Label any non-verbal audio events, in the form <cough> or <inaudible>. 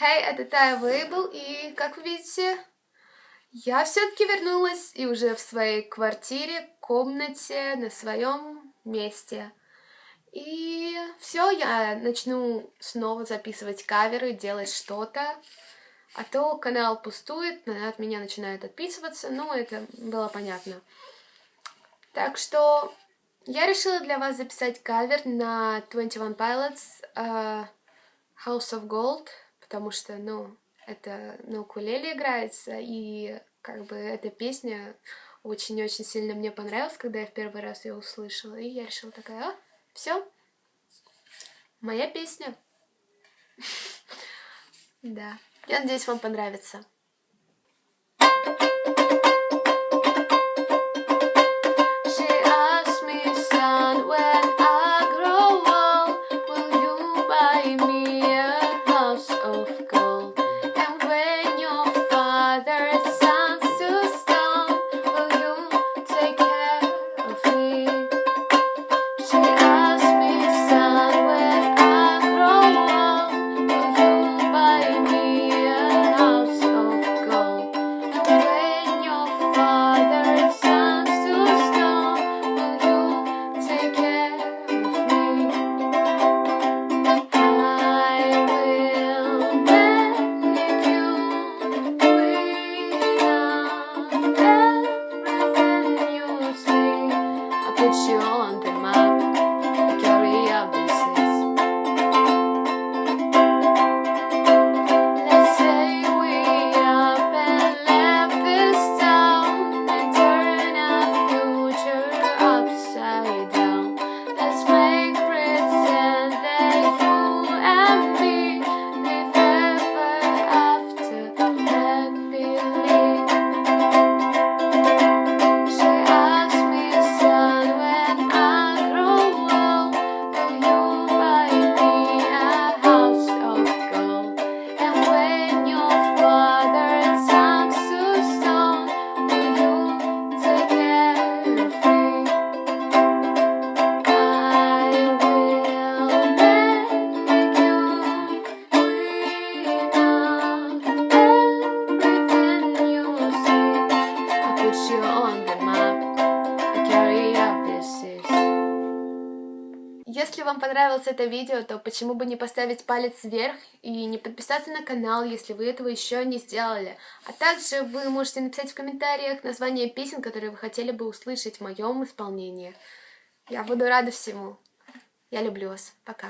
Hey, это Тая Вейбл, и, как вы видите, я все-таки вернулась и уже в своей квартире, комнате, на своем месте. И все, я начну снова записывать каверы, делать что-то. А то канал пустует, от меня начинают отписываться, ну, это было понятно. Так что я решила для вас записать кавер на 21 Pilots uh, House of Gold потому что, ну, это на укулеле играется, и как бы эта песня очень-очень сильно мне понравилась, когда я в первый раз ее услышала, и я решила такая, а, все, моя песня. <laughs> Да, я надеюсь, вам понравится. Если вам понравилось это видео, то почему бы не поставить палец вверх и не подписаться на канал, если вы этого еще не сделали. А также вы можете написать в комментариях название песен, которые вы хотели бы услышать в моем исполнении. Я буду рада всему. Я люблю вас. Пока.